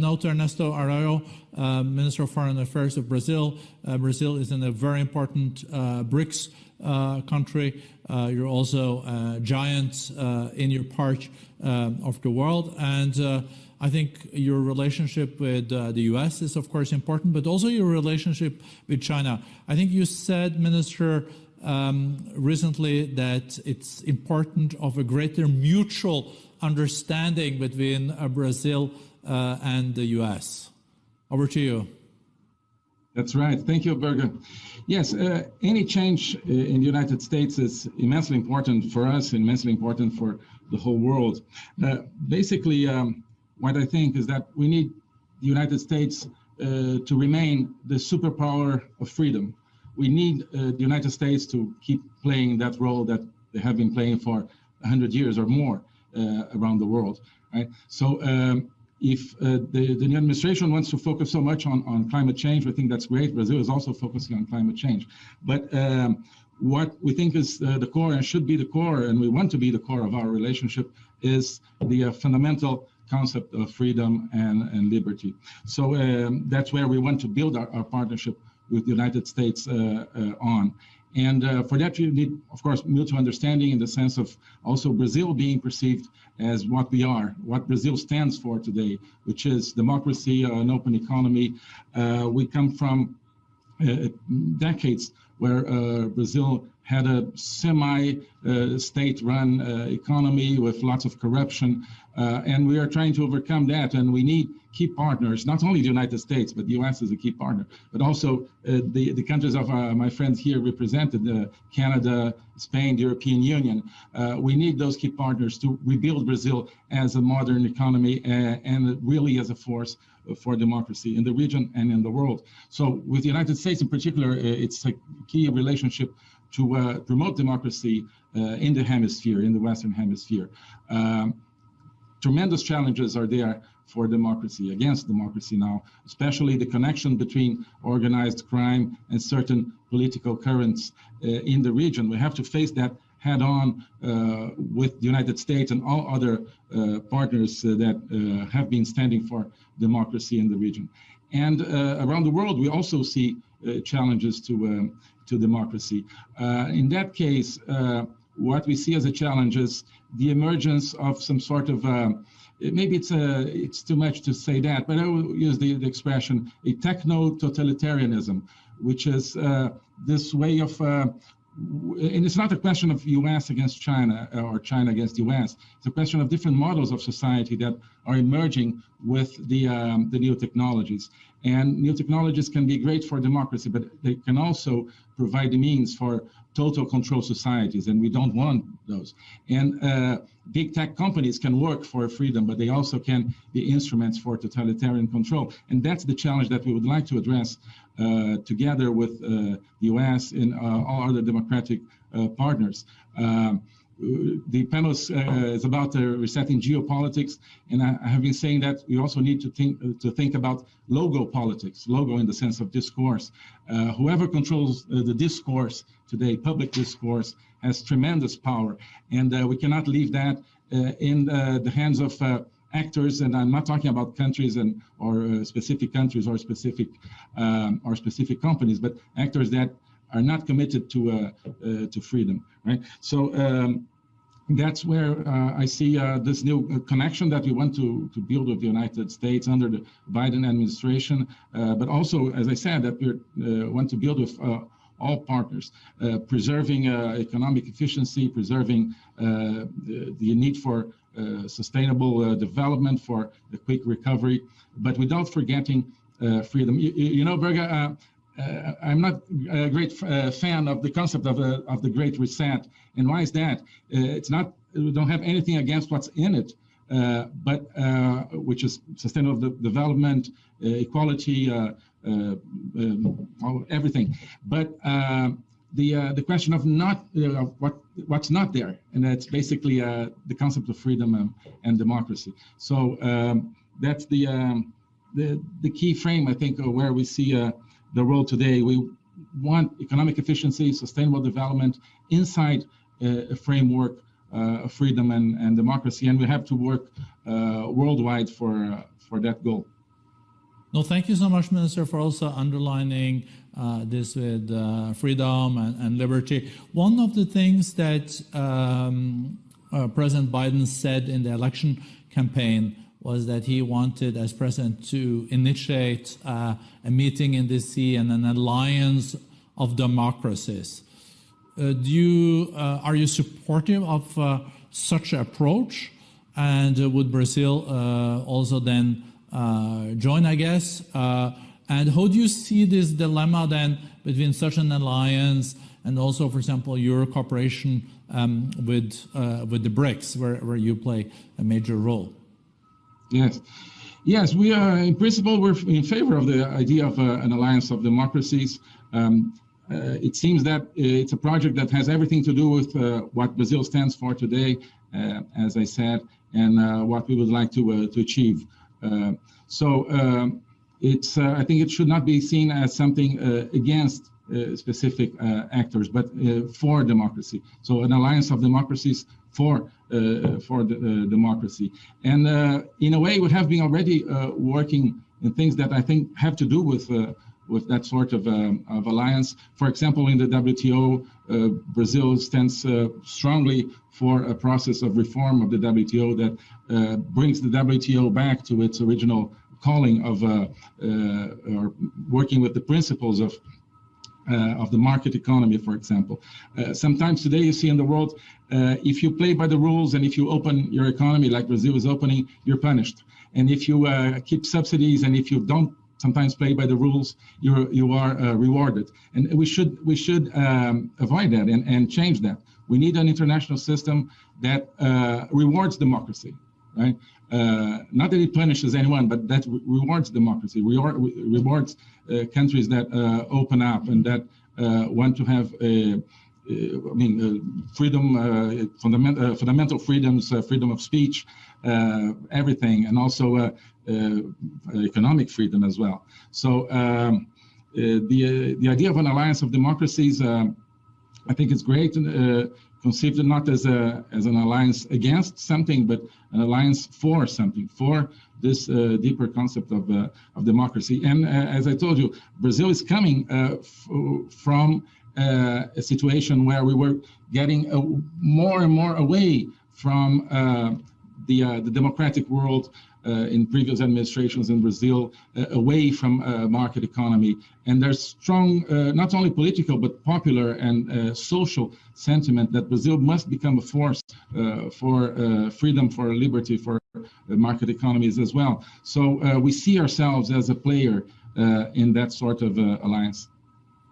now to Ernesto Araujo, uh, Minister of Foreign Affairs of Brazil. Uh, Brazil is in a very important uh, BRICS uh, country. Uh, you're also a giant in your part of the world. And I think your relationship with uh, the US is, of course, important, but also your relationship with China. I think you said, Minister, um, recently that it's important of a greater mutual understanding between uh, Brazil uh, and the US. Over to you. That's right. Thank you, Børge. Yes, uh, any change uh, in the United States is immensely important for us, immensely important for the whole world. Uh, basically, um, what I think is that we need the United States uh, to remain the superpower of freedom. We need uh, the United States to keep playing that role that they have been playing for 100 years or more uh, around the world. Right? So um, if uh, the, the new administration wants to focus so much on, on climate change, we think that's great. Brazil is also focusing on climate change. But um, what we think is uh, the core and should be the core, and we want to be the core of our relationship, is the uh, fundamental concept of freedom and, and liberty. So um, that's where we want to build our, our partnership with the United States uh, uh, on. And uh, for that, you need, of course, mutual understanding in the sense of also Brazil being perceived as what we are, what Brazil stands for today, which is democracy, an open economy. Uh, we come from uh, decades where uh, Brazil had a semi-state-run uh, economy with lots of corruption, uh, and we are trying to overcome that. And we need key partners, not only the United States, but the U.S. is a key partner, but also uh, the the countries of uh, my friends here represented, uh, Canada, Spain, the European Union. Uh, we need those key partners to rebuild Brazil as a modern economy and really as a force for democracy in the region and in the world. So with the United States in particular, it's a key relationship to uh, promote democracy uh, in the hemisphere, in the Western hemisphere. Um, tremendous challenges are there for democracy, against democracy now, especially the connection between organized crime and certain political currents uh, in the region. We have to face that head on uh, with the United States and all other uh, partners uh, that have been standing for democracy in the region. And around the world, we also see challenges to um, to democracy. Uh, in that case, uh, what we see as a challenge is the emergence of some sort of uh, maybe it's a, it's too much to say that, but I will use the, the expression a techno totalitarianism, which is uh, this way of uh, and it's not a question of U.S. against China uh, or China against U.S. It's a question of different models of society that are emerging with the um, the new technologies. And new technologies can be great for democracy, but they can also provide the means for total control societies, and we don't want those. And uh, big tech companies can work for freedom, but they also can be instruments for totalitarian control. And that's the challenge that we would like to address uh, together with uh, the US and uh, all other democratic partners. Um, the panel is, uh, is about uh, resetting geopolitics, and I, I, have been saying that we also need to think uh, to think about logo politics, logo in the sense of discourse. whoever controls the discourse today, public discourse, has tremendous power, and we cannot leave that in the hands of actors, and I'm not talking about countries and or uh, specific countries or specific um, or specific companies, but actors that are not committed to uh, uh, to freedom, right? So. Um, that's where uh, I see uh, this new connection that we want to, to build with the United States under the Biden administration, but also, as I said, that we want to build with all partners, uh, preserving uh, economic efficiency, preserving uh, the, the, need for uh, sustainable uh, development, for a quick recovery, but without forgetting uh, freedom. You, you, know, Børge, I'm not a great fan of the concept of, of the Great Reset. And why is that? it's not, we don't have anything against what's in it, uh, but uh, which is sustainable de development, uh, equality, um, everything. But the uh, the question of not uh, what what's not there, and that's basically uh, the concept of freedom and, and democracy. So um, that's the, um, the the key frame, I think, where we see uh, the world today. We want economic efficiency, sustainable development inside uh, a framework uh, of freedom and, and democracy, and we have to work worldwide for for that goal. No, thank you so much, Minister, for also underlining uh, this with uh, freedom and, and, liberty. One of the things that um, uh, President Biden said in the election campaign was that he wanted, as president, to initiate uh, a meeting in D.C. and an alliance of democracies. Uh, do you, uh, are you supportive of such an approach? And would Brazil also then join, I guess? And how do you see this dilemma then between such an alliance and also, for example, your cooperation um, with uh, with the BRICS, where, where you play a major role? Yes. Yes, we are, in principle, we're in favor of the idea of uh, an alliance of democracies. Um, uh, it seems that it's a project that has everything to do with uh, what Brazil stands for today, uh, as I said, and uh, what we would like to, uh, to achieve. so um, it's, I think it should not be seen as something against specific actors, but for democracy. So an alliance of democracies for uh, for the, uh, democracy. And uh, in a way, we have been already working in things that I think have to do with with that sort of, um, of, alliance. For example, in the WTO, uh, Brazil stands uh, strongly for a process of reform of the WTO that uh, brings the WTO back to its original calling of or working with the principles of uh, of the market economy, for example. Uh, sometimes today you see in the world, uh, if you play by the rules and if you open your economy like Brazil is opening, you're punished. And if you keep subsidies and if you don't sometimes play by the rules, you you are uh, rewarded. And we should we should um, avoid that and, and change that. We need an international system that uh, rewards democracy, right? Uh, not that it punishes anyone, but that re rewards democracy, reward, rewards uh, countries that uh, open up and that uh, want to have a, I mean, freedom, fundament, fundamental freedoms, freedom of speech, everything, and also economic freedom as well. So um, the the idea of an alliance of democracies, I think it's great conceived not as a as an alliance against something, but an alliance for something, for this uh, deeper concept of uh, of democracy. And uh, as I told you, Brazil is coming uh, from uh, a situation where we were getting more and more away from the the democratic world Uh, in previous administrations in Brazil uh, away from uh, market economy. And there's strong, uh, not only political, but popular and uh, social sentiment that Brazil must become a force for freedom, for liberty, for market economies as well. So we see ourselves as a player in that sort of alliance.